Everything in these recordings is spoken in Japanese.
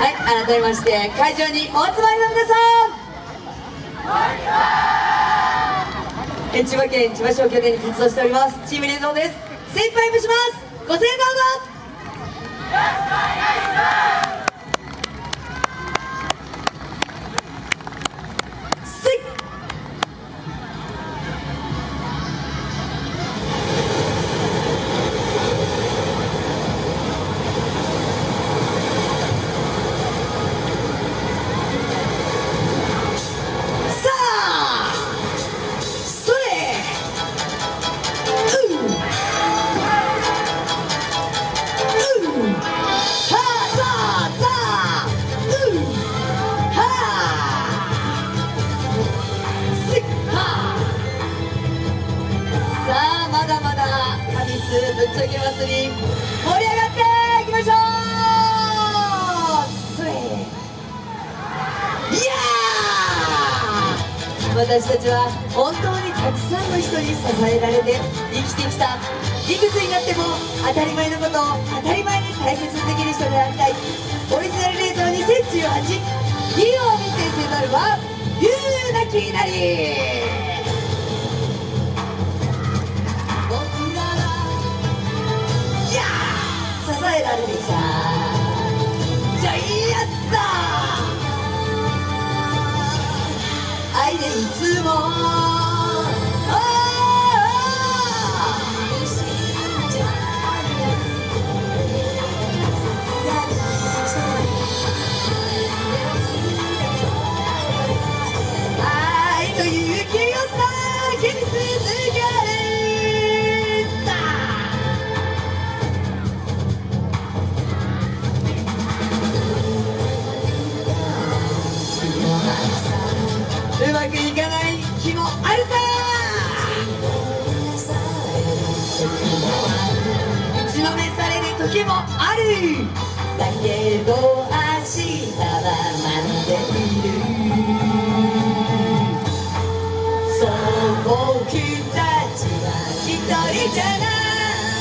はい改めまして会場にお集まりの皆さん。え千葉県千葉市を拠点に活動しております。チームレゾーです。精一杯もします。ご声援どうぞ神スぶっちゃけ祭り盛り上がっていきましょう。それいやー私たちは本当にたくさんの人に支えられて生きてきた。いくつになっても当たり前のことを当たり前に大切にできる人でありたい。オリジナルレーザー2018ヒーローを見てせざるは言うなきなり。支えられてきた。じゃあいいやつだ愛でいつも。時もあるだけど明日は待っているそう僕たちは一人じゃな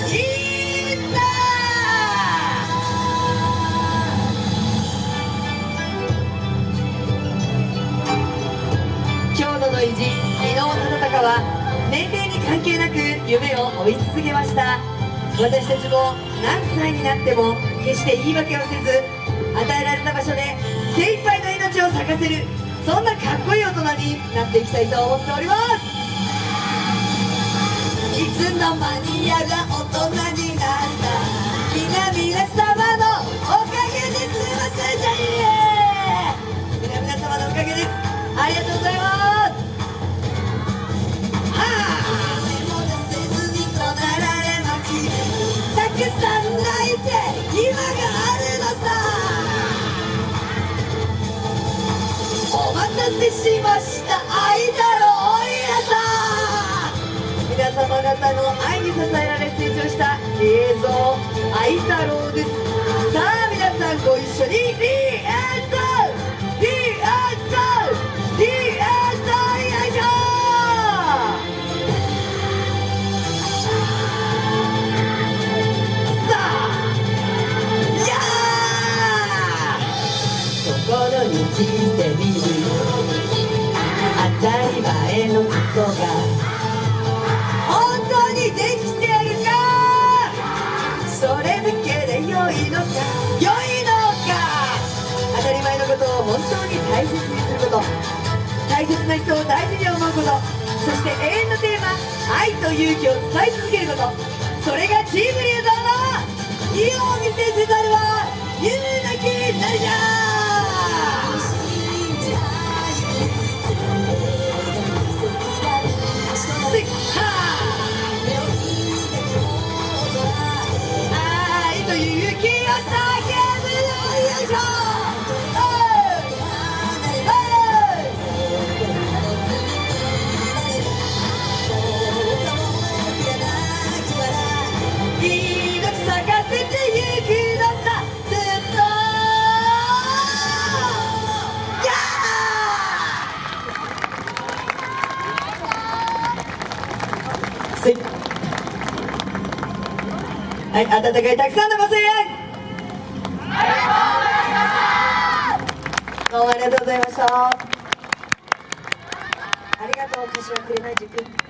いんだ今日の意地昨日の戦は年齢に関係なく夢を追い続けました。私たちも何歳になっても決して言い訳をせず与えられた場所で精一杯の命を咲かせるそんなかっこいい大人になっていきたいと思っております。いつの間にせしました愛だろう皆さ皆様方の愛に支えられ成長した映像愛太郎ですさあ皆さんご一緒にリエットリエットリエットよいしょさあやー心に聞大切にすること大切な人を大事に思うことそして永遠のテーマ愛と勇気を伝え続けること。それがチームリーダーの意を見せせざるは言うなきなりじゃ愛とい。う勇気を叫ぶよよいしょーせい。はい、温かいたくさんのご声援。どうもありがとうございました。ありがとう柏紅塾